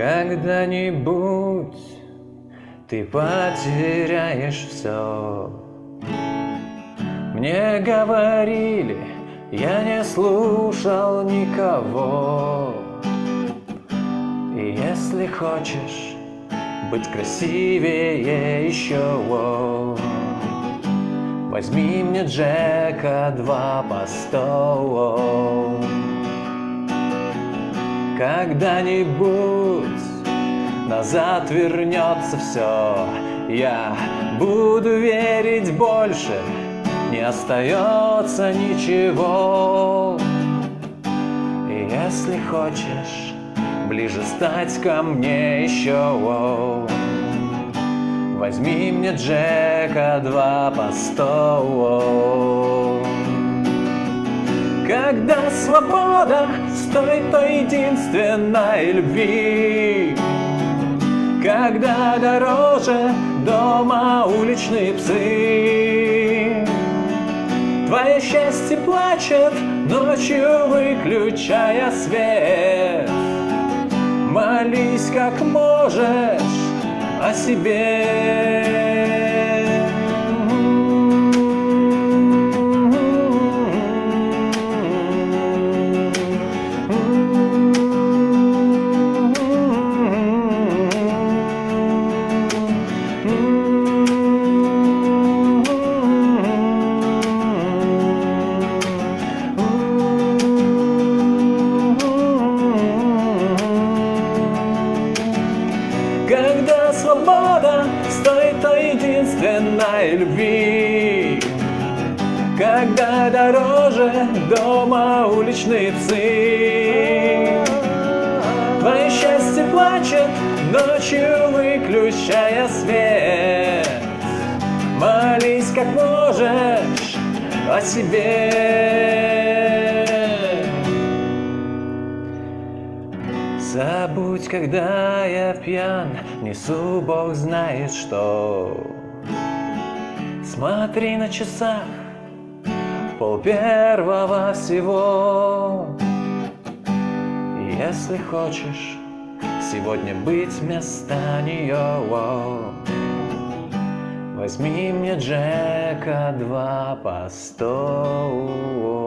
Когда-нибудь ты потеряешь все. Мне говорили, я не слушал никого. И если хочешь быть красивее еще, возьми мне Джека два по сто. Когда-нибудь назад вернется все, я буду верить больше, не остается ничего. И если хочешь ближе стать ко мне еще, возьми мне Джека два по сто. Когда свобода стоит той единственной любви, Когда дороже дома уличные псы. Твое счастье плачет ночью, выключая свет. Молись как можешь о себе. Когда свобода стоит той единственной любви. Когда дороже дома уличные псы. Твое счастье плачет ночью, выключая свет. Молись как можешь о себе Забудь, когда я пьян, несу Бог знает что. Смотри на часах, пол первого всего. Если хочешь сегодня быть вместо нее, возьми мне Джека два по сто.